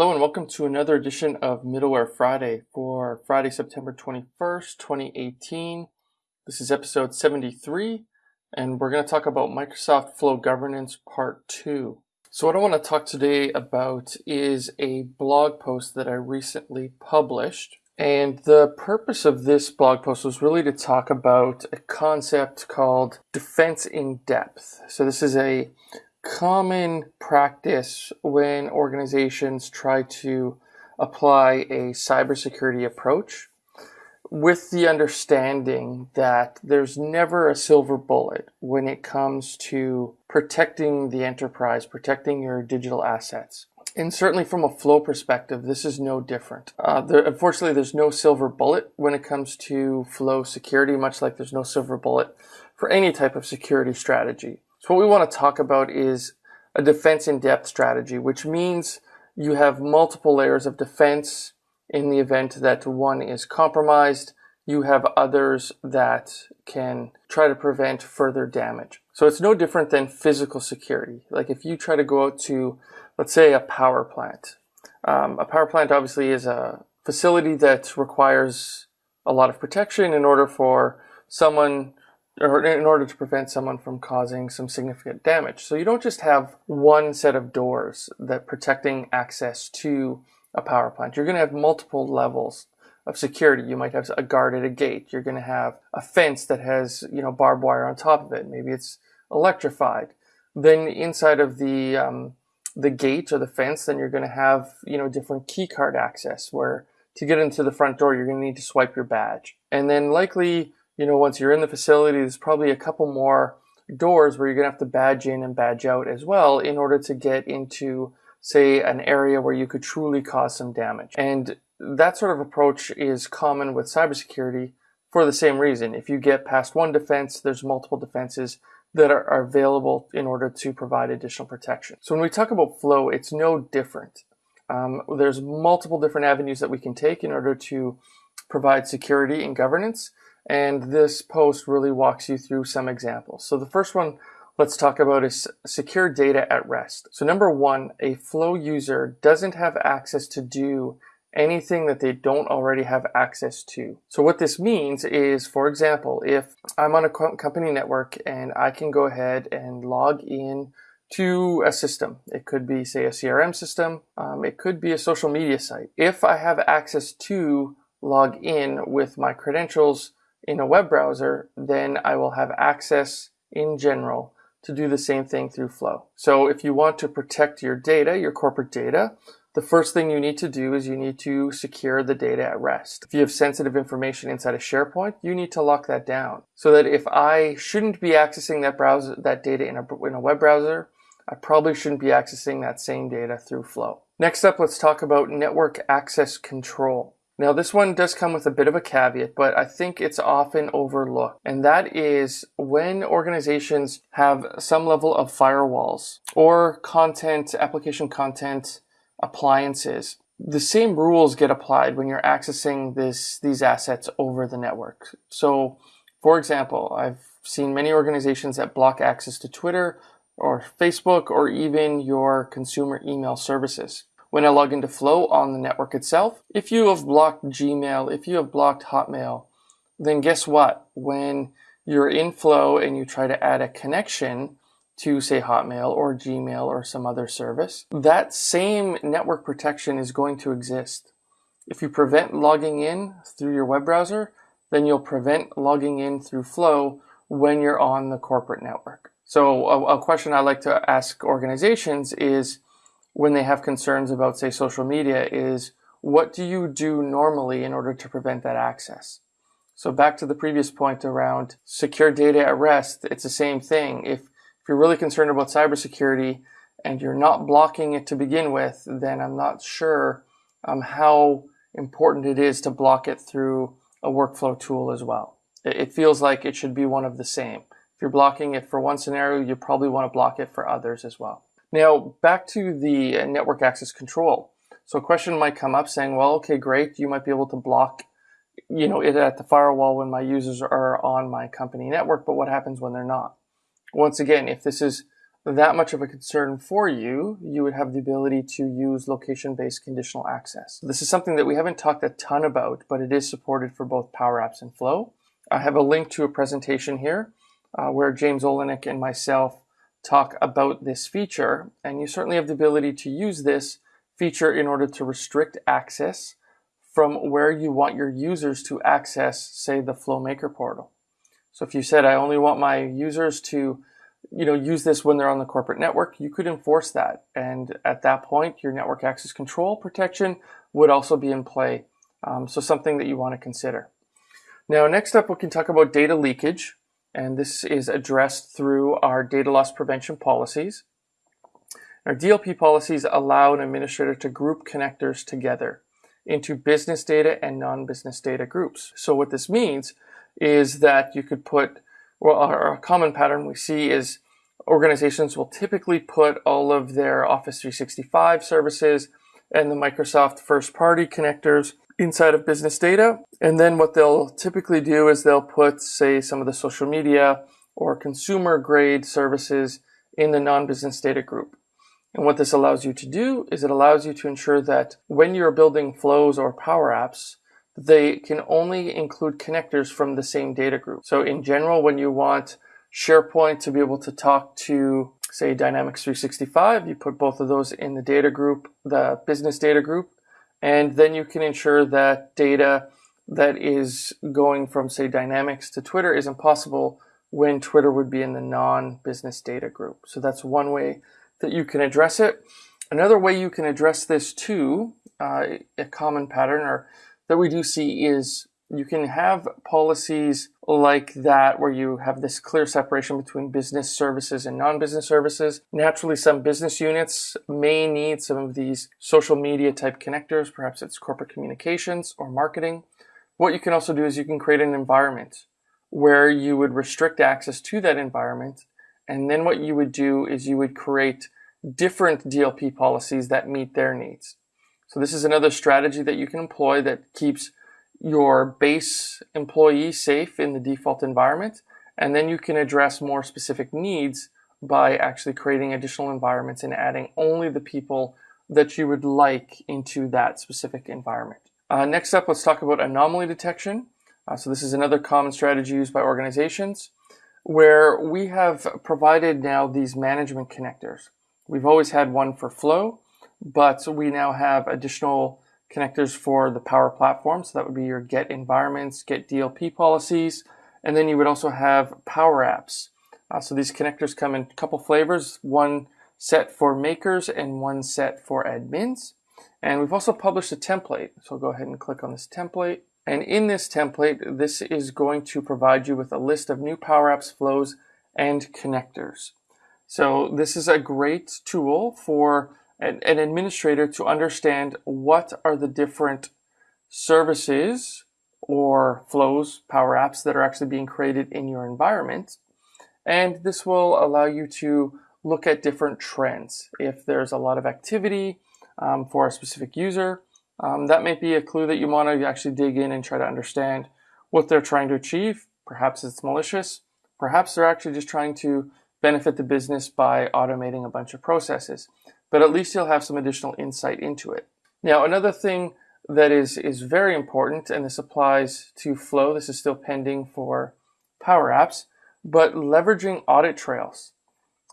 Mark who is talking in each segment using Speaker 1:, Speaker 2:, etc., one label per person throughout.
Speaker 1: Hello and welcome to another edition of Middleware Friday for Friday, September 21st, 2018. This is episode 73 and we're going to talk about Microsoft Flow Governance Part 2. So what I want to talk today about is a blog post that I recently published. And the purpose of this blog post was really to talk about a concept called defense in depth. So this is a common practice when organizations try to apply a cybersecurity approach with the understanding that there's never a silver bullet when it comes to protecting the enterprise, protecting your digital assets. And certainly from a flow perspective, this is no different. Uh, there, unfortunately, there's no silver bullet when it comes to flow security, much like there's no silver bullet for any type of security strategy. So what we want to talk about is a defense in depth strategy, which means you have multiple layers of defense in the event that one is compromised. You have others that can try to prevent further damage. So it's no different than physical security. Like if you try to go out to, let's say, a power plant. Um, a power plant obviously is a facility that requires a lot of protection in order for someone or in order to prevent someone from causing some significant damage. So you don't just have one set of doors that protecting access to a power plant. You're going to have multiple levels of security. You might have a guard at a gate. You're going to have a fence that has, you know, barbed wire on top of it. Maybe it's electrified. Then inside of the um, the gate or the fence, then you're going to have, you know, different key card access where to get into the front door, you're going to need to swipe your badge. And then likely you know, once you're in the facility, there's probably a couple more doors where you're going to have to badge in and badge out as well in order to get into, say, an area where you could truly cause some damage. And that sort of approach is common with cybersecurity for the same reason. If you get past one defense, there's multiple defenses that are, available in order to provide additional protection. So when we talk about flow, it's no different. Um, there's multiple different avenues that we can take in order to provide security and governance. And this post really walks you through some examples. So the first one let's talk about is secure data at rest. So number one, a flow user doesn't have access to do anything that they don't already have access to. So what this means is, for example, if I'm on a company network and I can go ahead and log in to a system. It could be, say, a CRM system. Um, it could be a social media site. If I have access to log in with my credentials in a web browser, then I will have access in general to do the same thing through Flow. So if you want to protect your data, your corporate data, the first thing you need to do is you need to secure the data at rest. If you have sensitive information inside of SharePoint, you need to lock that down so that if I shouldn't be accessing that browser, that data in a, in a web browser, I probably shouldn't be accessing that same data through Flow. Next up, let's talk about network access control. Now this one does come with a bit of a caveat, but I think it's often overlooked. And that is when organizations have some level of firewalls or content, application content appliances, the same rules get applied when you're accessing this, these assets over the network. So for example, I've seen many organizations that block access to Twitter or Facebook or even your consumer email services when I log into Flow on the network itself. If you have blocked Gmail, if you have blocked Hotmail, then guess what? When you're in Flow and you try to add a connection to say Hotmail or Gmail or some other service, that same network protection is going to exist. If you prevent logging in through your web browser, then you'll prevent logging in through Flow when you're on the corporate network. So a, a question I like to ask organizations is, when they have concerns about, say, social media is what do you do normally in order to prevent that access? So back to the previous point around secure data at rest, it's the same thing. If, if you're really concerned about cybersecurity and you're not blocking it to begin with, then I'm not sure um, how important it is to block it through a workflow tool as well. It, it feels like it should be one of the same. If you're blocking it for one scenario, you probably want to block it for others as well. Now, back to the network access control. So a question might come up saying, well, okay, great. You might be able to block, you know, it at the firewall when my users are on my company network, but what happens when they're not? Once again, if this is that much of a concern for you, you would have the ability to use location-based conditional access. This is something that we haven't talked a ton about, but it is supported for both Power Apps and Flow. I have a link to a presentation here uh, where James Oleinik and myself talk about this feature, and you certainly have the ability to use this feature in order to restrict access from where you want your users to access, say, the FlowMaker portal. So if you said, I only want my users to you know, use this when they're on the corporate network, you could enforce that. And at that point, your network access control protection would also be in play. Um, so something that you want to consider. Now, next up, we can talk about data leakage. And this is addressed through our data loss prevention policies. Our DLP policies allow an administrator to group connectors together into business data and non-business data groups. So what this means is that you could put well, a common pattern we see is organizations will typically put all of their Office 365 services and the Microsoft first party connectors inside of business data. And then what they'll typically do is they'll put, say, some of the social media or consumer grade services in the non-business data group. And what this allows you to do is it allows you to ensure that when you're building flows or power apps, they can only include connectors from the same data group. So in general, when you want SharePoint to be able to talk to, say, Dynamics 365, you put both of those in the data group, the business data group, and then you can ensure that data that is going from, say, Dynamics to Twitter is impossible when Twitter would be in the non-business data group. So that's one way that you can address it. Another way you can address this too, uh, a common pattern or that we do see is you can have policies like that where you have this clear separation between business services and non-business services. Naturally, some business units may need some of these social media type connectors. Perhaps it's corporate communications or marketing. What you can also do is you can create an environment where you would restrict access to that environment. And then what you would do is you would create different DLP policies that meet their needs. So this is another strategy that you can employ that keeps your base employee safe in the default environment. And then you can address more specific needs by actually creating additional environments and adding only the people that you would like into that specific environment. Uh, next up, let's talk about anomaly detection. Uh, so this is another common strategy used by organizations where we have provided now these management connectors. We've always had one for flow, but we now have additional connectors for the Power Platform. So that would be your get environments, get DLP policies, and then you would also have Power Apps. Uh, so these connectors come in a couple flavors, one set for makers and one set for admins. And we've also published a template. So I'll go ahead and click on this template. And in this template, this is going to provide you with a list of new Power Apps flows and connectors. So this is a great tool for an, an administrator to understand what are the different services or flows, power apps that are actually being created in your environment. And this will allow you to look at different trends. If there's a lot of activity um, for a specific user, um, that may be a clue that you want to actually dig in and try to understand what they're trying to achieve. Perhaps it's malicious. Perhaps they're actually just trying to benefit the business by automating a bunch of processes but at least you'll have some additional insight into it. Now, another thing that is, is very important, and this applies to Flow, this is still pending for Power Apps, but leveraging audit trails.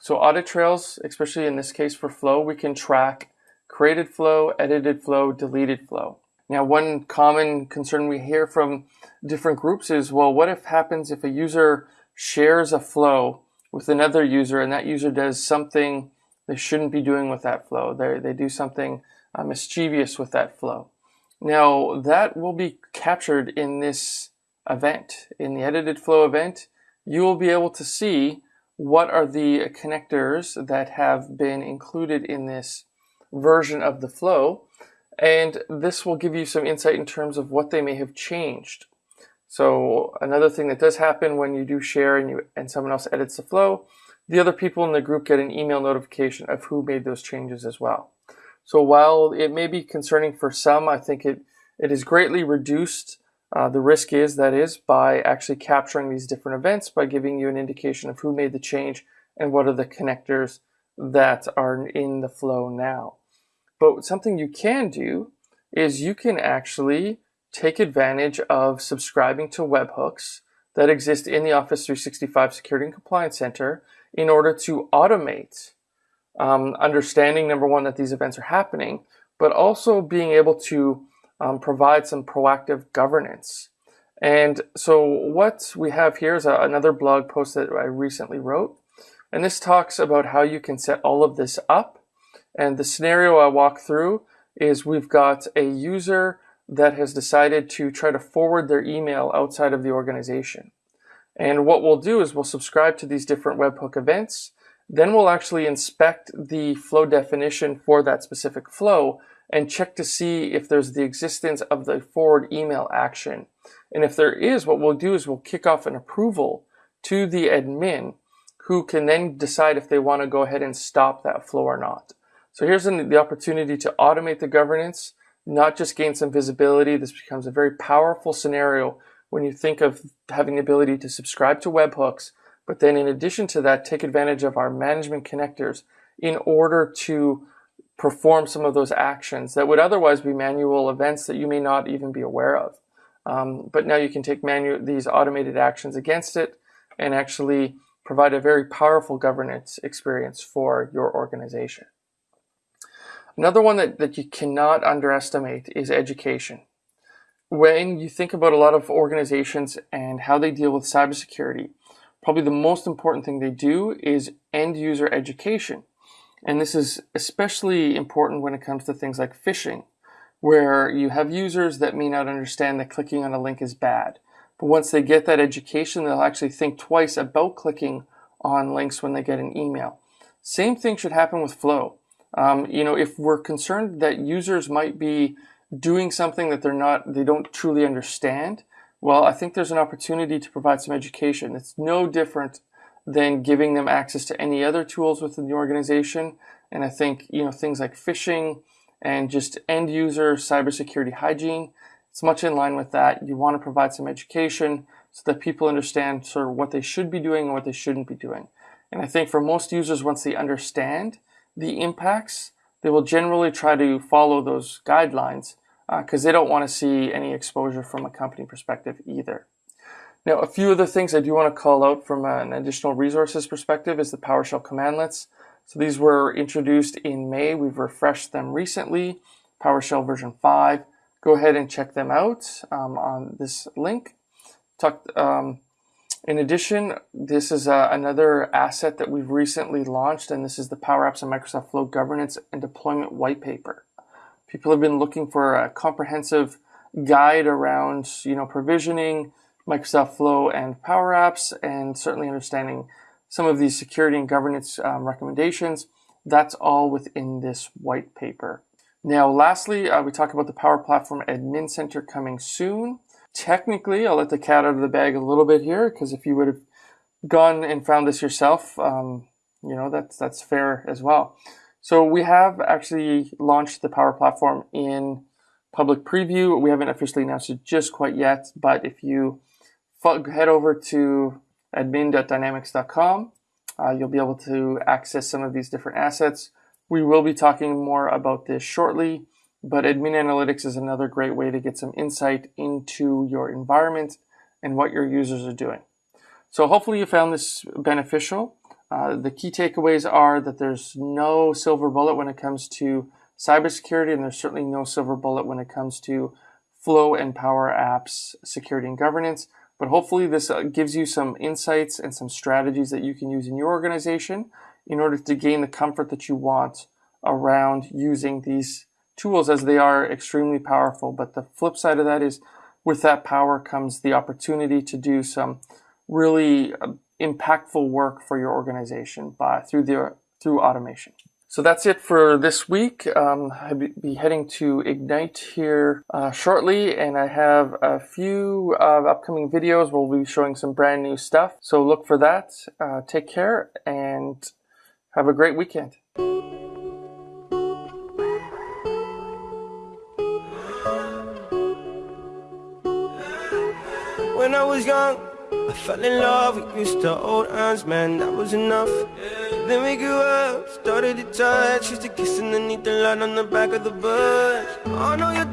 Speaker 1: So audit trails, especially in this case for Flow, we can track created flow, edited flow, deleted flow. Now, one common concern we hear from different groups is, well, what if happens if a user shares a flow with another user and that user does something they shouldn't be doing with that flow. They, they do something uh, mischievous with that flow. Now, that will be captured in this event. In the edited flow event, you will be able to see what are the connectors that have been included in this version of the flow. And this will give you some insight in terms of what they may have changed. So another thing that does happen when you do share and, you, and someone else edits the flow the other people in the group get an email notification of who made those changes as well. So while it may be concerning for some, I think it, it is greatly reduced. Uh, the risk is, that is, by actually capturing these different events, by giving you an indication of who made the change and what are the connectors that are in the flow now. But something you can do is you can actually take advantage of subscribing to webhooks that exist in the Office 365 Security and Compliance Center in order to automate um, understanding, number one, that these events are happening, but also being able to um, provide some proactive governance. And so what we have here is a, another blog post that I recently wrote. And this talks about how you can set all of this up. And the scenario I walk through is we've got a user that has decided to try to forward their email outside of the organization. And what we'll do is we'll subscribe to these different webhook events. Then we'll actually inspect the flow definition for that specific flow and check to see if there's the existence of the forward email action. And if there is, what we'll do is we'll kick off an approval to the admin who can then decide if they want to go ahead and stop that flow or not. So here's the opportunity to automate the governance, not just gain some visibility. This becomes a very powerful scenario when you think of having the ability to subscribe to webhooks, but then in addition to that, take advantage of our management connectors in order to perform some of those actions that would otherwise be manual events that you may not even be aware of. Um, but now you can take these automated actions against it and actually provide a very powerful governance experience for your organization. Another one that, that you cannot underestimate is education. When you think about a lot of organizations and how they deal with cybersecurity, probably the most important thing they do is end user education. And this is especially important when it comes to things like phishing, where you have users that may not understand that clicking on a link is bad. But once they get that education, they'll actually think twice about clicking on links when they get an email. Same thing should happen with Flow. Um, you know, if we're concerned that users might be doing something that they're not, they don't truly understand, well, I think there's an opportunity to provide some education. It's no different than giving them access to any other tools within the organization. And I think, you know, things like phishing and just end user cybersecurity hygiene, it's much in line with that. You want to provide some education so that people understand sort of what they should be doing and what they shouldn't be doing. And I think for most users, once they understand the impacts, they will generally try to follow those guidelines because uh, they don't want to see any exposure from a company perspective either. Now, a few of the things I do want to call out from an additional resources perspective is the PowerShell commandlets. So these were introduced in May. We've refreshed them recently, PowerShell version 5. Go ahead and check them out um, on this link. Talk, um, in addition, this is uh, another asset that we've recently launched, and this is the Power Apps and Microsoft Flow Governance and Deployment White Paper. People have been looking for a comprehensive guide around, you know, provisioning, Microsoft Flow and Power Apps, and certainly understanding some of these security and governance um, recommendations. That's all within this white paper. Now, lastly, uh, we talk about the Power Platform Admin Center coming soon. Technically, I'll let the cat out of the bag a little bit here, because if you would have gone and found this yourself, um, you know, that's, that's fair as well. So we have actually launched the Power Platform in public preview. We haven't officially announced it just quite yet, but if you head over to admin.dynamics.com. Uh, you'll be able to access some of these different assets. We will be talking more about this shortly, but Admin Analytics is another great way to get some insight into your environment and what your users are doing. So hopefully you found this beneficial. Uh, the key takeaways are that there's no silver bullet when it comes to cybersecurity, and there's certainly no silver bullet when it comes to Flow and Power Apps security and governance. But hopefully this uh, gives you some insights and some strategies that you can use in your organization in order to gain the comfort that you want around using these tools as they are extremely powerful. But the flip side of that is with that power comes the opportunity to do some really uh, impactful work for your organization by through the through automation. So that's it for this week. Um, I'll be heading to Ignite here uh, shortly, and I have a few uh, upcoming videos we'll be showing some brand new stuff. So look for that. Uh, take care and have a great weekend.
Speaker 2: Was young fell in love, we used to hold hands, man, that was enough. Then we grew up, started to touch, used to kiss underneath the light on the back of the bus. Oh no, your